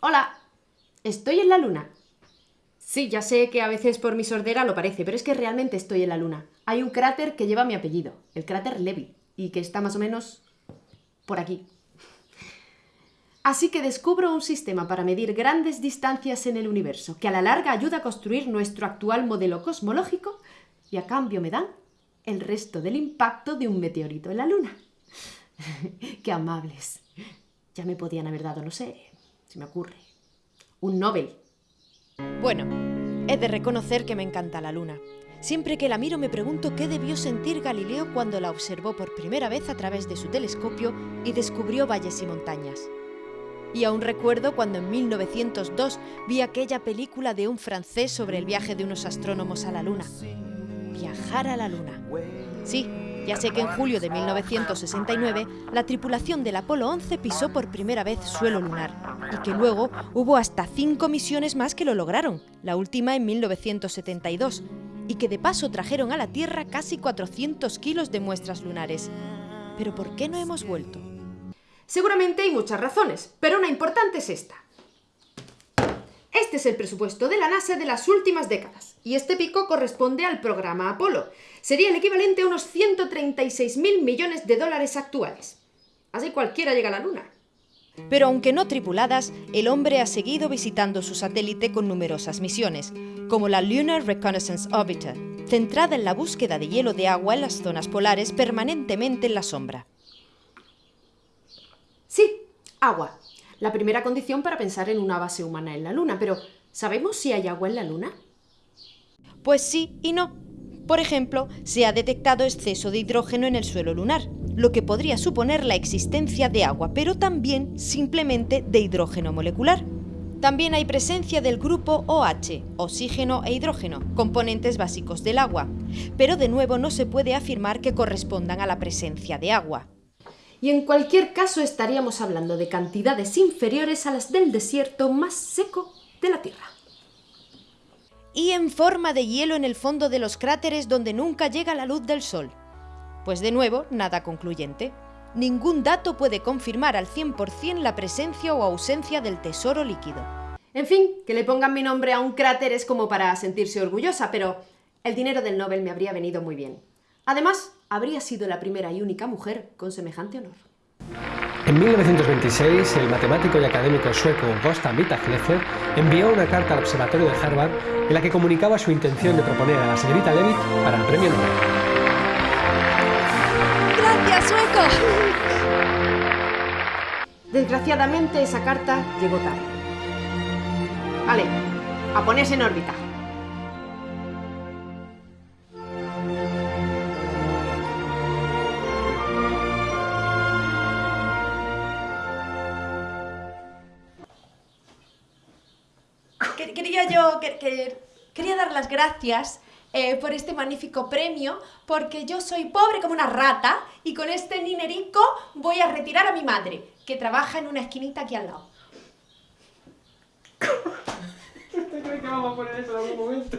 Hola, estoy en la luna. Sí, ya sé que a veces por mi sordera lo parece, pero es que realmente estoy en la luna. Hay un cráter que lleva mi apellido, el cráter Levy, y que está más o menos por aquí. Así que descubro un sistema para medir grandes distancias en el universo, que a la larga ayuda a construir nuestro actual modelo cosmológico y a cambio me dan el resto del impacto de un meteorito en la Luna. ¡Qué amables! Ya me podían haber dado, no sé, se me ocurre, un Nobel bueno, he de reconocer que me encanta la luna. Siempre que la miro me pregunto qué debió sentir Galileo cuando la observó por primera vez a través de su telescopio y descubrió valles y montañas. Y aún recuerdo cuando en 1902 vi aquella película de un francés sobre el viaje de unos astrónomos a la Luna. Viajar a la Luna. Sí, ya sé que en julio de 1969 la tripulación del Apolo 11 pisó por primera vez suelo lunar y que luego hubo hasta cinco misiones más que lo lograron, la última en 1972, y que de paso trajeron a la Tierra casi 400 kilos de muestras lunares. Pero ¿por qué no hemos vuelto? Seguramente hay muchas razones, pero una importante es esta. Este es el presupuesto de la NASA de las últimas décadas, y este pico corresponde al programa Apolo. Sería el equivalente a unos 136.000 millones de dólares actuales. Así cualquiera llega a la Luna. Pero aunque no tripuladas, el hombre ha seguido visitando su satélite con numerosas misiones, como la Lunar Reconnaissance Orbiter, centrada en la búsqueda de hielo de agua en las zonas polares permanentemente en la sombra. Sí, agua la primera condición para pensar en una base humana en la Luna. Pero, ¿sabemos si hay agua en la Luna? Pues sí y no. Por ejemplo, se ha detectado exceso de hidrógeno en el suelo lunar, lo que podría suponer la existencia de agua, pero también simplemente de hidrógeno molecular. También hay presencia del grupo OH, oxígeno e hidrógeno, componentes básicos del agua, pero de nuevo no se puede afirmar que correspondan a la presencia de agua y en cualquier caso estaríamos hablando de cantidades inferiores a las del desierto más seco de la Tierra. Y en forma de hielo en el fondo de los cráteres donde nunca llega la luz del Sol. Pues de nuevo, nada concluyente. Ningún dato puede confirmar al 100% la presencia o ausencia del tesoro líquido. En fin, que le pongan mi nombre a un cráter es como para sentirse orgullosa, pero el dinero del Nobel me habría venido muy bien. Además, habría sido la primera y única mujer con semejante honor. En 1926, el matemático y académico sueco Gösta Mittag-Leffler envió una carta al Observatorio de Harvard en la que comunicaba su intención de proponer a la señorita Leavitt para el premio Nobel. ¡Gracias, sueco! Desgraciadamente, esa carta llegó tarde. Vale, a ponerse en órbita. Quería yo, quería dar las gracias eh, por este magnífico premio, porque yo soy pobre como una rata y con este ninerico voy a retirar a mi madre, que trabaja en una esquinita aquí al lado. ¿Usted cree que vamos a poner eso en algún momento?